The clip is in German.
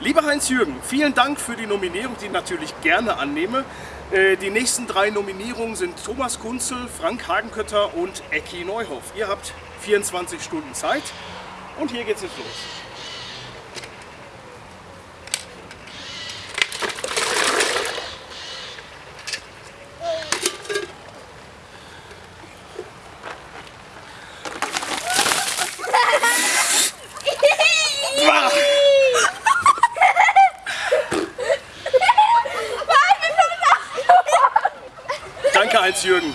Lieber Heinz-Jürgen, vielen Dank für die Nominierung, die ich natürlich gerne annehme. Äh, die nächsten drei Nominierungen sind Thomas Kunzel, Frank Hagenkötter und Ecki Neuhoff. Ihr habt 24 Stunden Zeit und hier geht's jetzt los. als Jürgen.